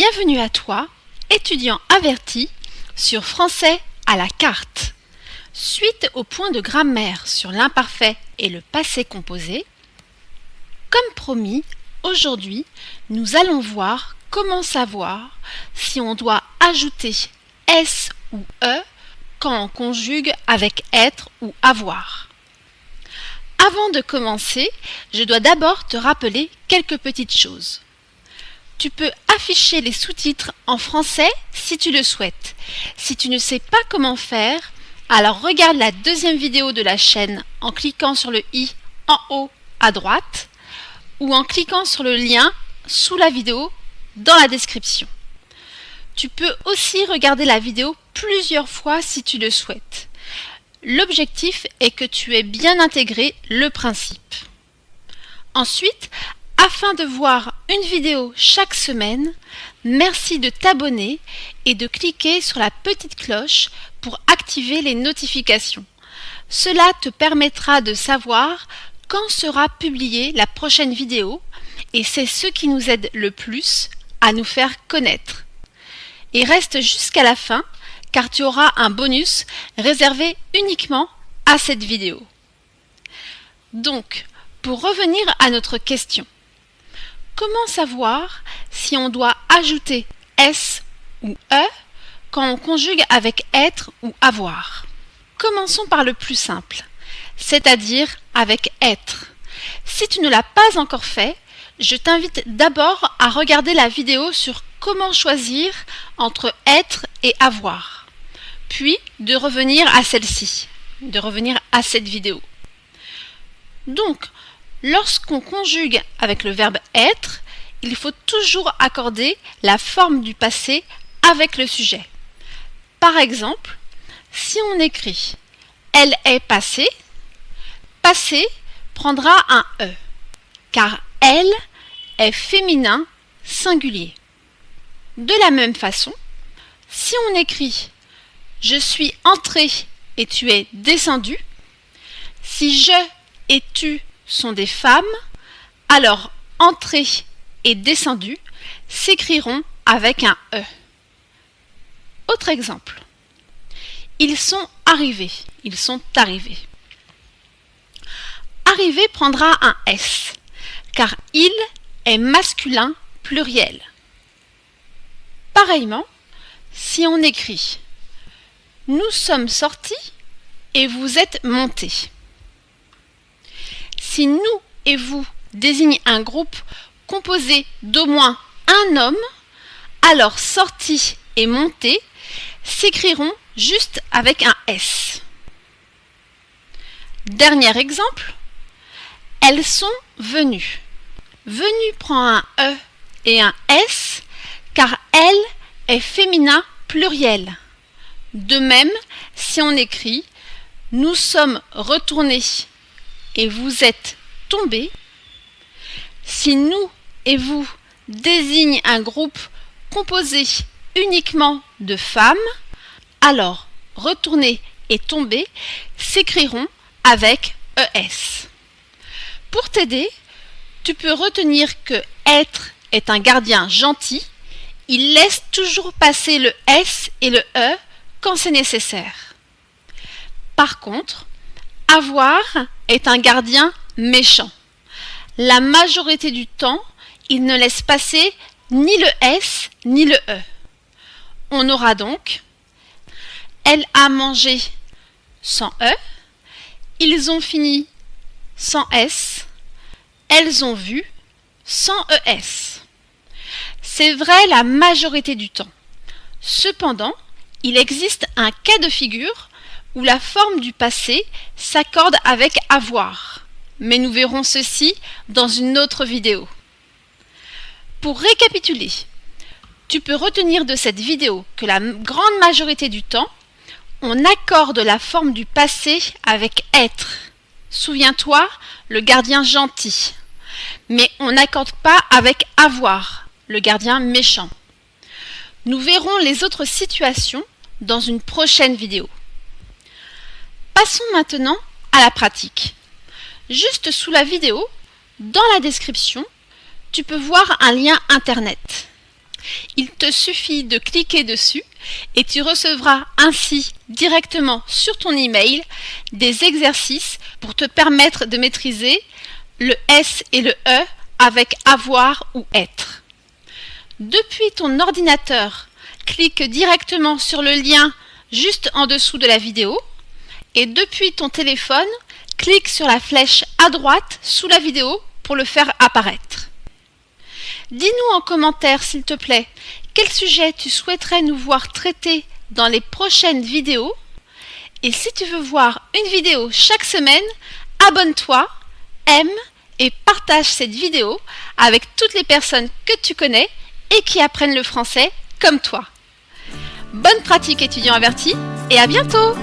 Bienvenue à toi, étudiant averti, sur Français à la carte. Suite au point de grammaire sur l'imparfait et le passé composé, comme promis, aujourd'hui, nous allons voir comment savoir si on doit ajouter S ou E quand on conjugue avec être ou avoir. Avant de commencer, je dois d'abord te rappeler quelques petites choses. Tu peux afficher les sous-titres en français si tu le souhaites. Si tu ne sais pas comment faire, alors regarde la deuxième vidéo de la chaîne en cliquant sur le i en haut à droite ou en cliquant sur le lien sous la vidéo dans la description. Tu peux aussi regarder la vidéo plusieurs fois si tu le souhaites. L'objectif est que tu aies bien intégré le principe. Ensuite, afin de voir une vidéo chaque semaine, merci de t'abonner et de cliquer sur la petite cloche pour activer les notifications. Cela te permettra de savoir quand sera publiée la prochaine vidéo et c'est ce qui nous aide le plus à nous faire connaître. Et reste jusqu'à la fin car tu auras un bonus réservé uniquement à cette vidéo. Donc, pour revenir à notre question, Comment savoir si on doit ajouter S ou E quand on conjugue avec être ou avoir? Commençons par le plus simple, c'est-à-dire avec être. Si tu ne l'as pas encore fait, je t'invite d'abord à regarder la vidéo sur comment choisir entre être et avoir, puis de revenir à celle-ci, de revenir à cette vidéo. Donc, Lorsqu'on conjugue avec le verbe être, il faut toujours accorder la forme du passé avec le sujet. Par exemple, si on écrit Elle est passée, passé prendra un E, car elle est féminin singulier. De la même façon, si on écrit Je suis entré et tu es descendu, si je et tu sont des femmes, alors entrée et descendu s'écriront avec un E. Autre exemple. Ils sont arrivés. Ils sont arrivés. Arrivé prendra un S, car il est masculin pluriel. Pareillement, si on écrit Nous sommes sortis et vous êtes montés. Si nous et vous désigne un groupe composé d'au moins un homme, alors sortie et montée s'écriront juste avec un S. Dernier exemple, elles sont venues. Venue prend un E et un S car elle est féminin pluriel. De même, si on écrit Nous sommes retournés et vous êtes tombé, si nous et vous désigne un groupe composé uniquement de femmes, alors retourner et tomber s'écriront avec ES. Pour t'aider, tu peux retenir que être est un gardien gentil, il laisse toujours passer le S et le E quand c'est nécessaire. Par contre, avoir est un gardien méchant. La majorité du temps, il ne laisse passer ni le S ni le E. On aura donc Elle a mangé sans E, ils ont fini sans S, elles ont vu sans ES. C'est vrai la majorité du temps. Cependant, il existe un cas de figure où la forme du passé s'accorde avec avoir. Mais nous verrons ceci dans une autre vidéo. Pour récapituler, tu peux retenir de cette vidéo que la grande majorité du temps, on accorde la forme du passé avec être. Souviens-toi, le gardien gentil. Mais on n'accorde pas avec avoir, le gardien méchant. Nous verrons les autres situations dans une prochaine vidéo. Passons maintenant à la pratique. Juste sous la vidéo, dans la description, tu peux voir un lien internet. Il te suffit de cliquer dessus et tu recevras ainsi directement sur ton email des exercices pour te permettre de maîtriser le S et le E avec avoir ou être. Depuis ton ordinateur, clique directement sur le lien juste en dessous de la vidéo et depuis ton téléphone, clique sur la flèche à droite sous la vidéo pour le faire apparaître. Dis-nous en commentaire s'il te plaît quel sujet tu souhaiterais nous voir traiter dans les prochaines vidéos et si tu veux voir une vidéo chaque semaine, abonne-toi, aime et partage cette vidéo avec toutes les personnes que tu connais et qui apprennent le français comme toi. Bonne pratique étudiant averti et à bientôt